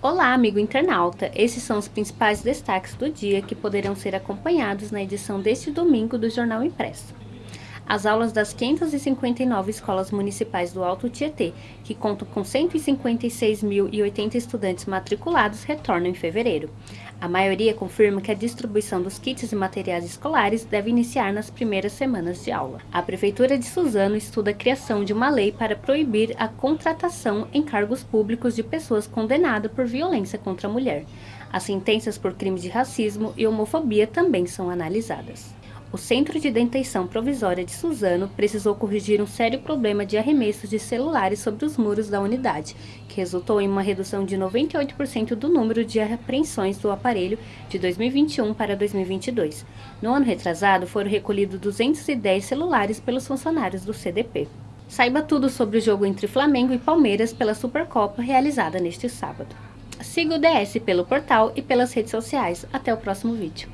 Olá, amigo internauta! Esses são os principais destaques do dia que poderão ser acompanhados na edição deste domingo do Jornal Impresso. As aulas das 559 escolas municipais do Alto Tietê, que contam com 156.080 estudantes matriculados, retornam em fevereiro. A maioria confirma que a distribuição dos kits e materiais escolares deve iniciar nas primeiras semanas de aula. A Prefeitura de Suzano estuda a criação de uma lei para proibir a contratação em cargos públicos de pessoas condenadas por violência contra a mulher. As sentenças por crimes de racismo e homofobia também são analisadas. O Centro de Detenção Provisória de Suzano precisou corrigir um sério problema de arremessos de celulares sobre os muros da unidade, que resultou em uma redução de 98% do número de apreensões do aparelho de 2021 para 2022. No ano retrasado, foram recolhidos 210 celulares pelos funcionários do CDP. Saiba tudo sobre o jogo entre Flamengo e Palmeiras pela Supercopa realizada neste sábado. Siga o DS pelo portal e pelas redes sociais. Até o próximo vídeo.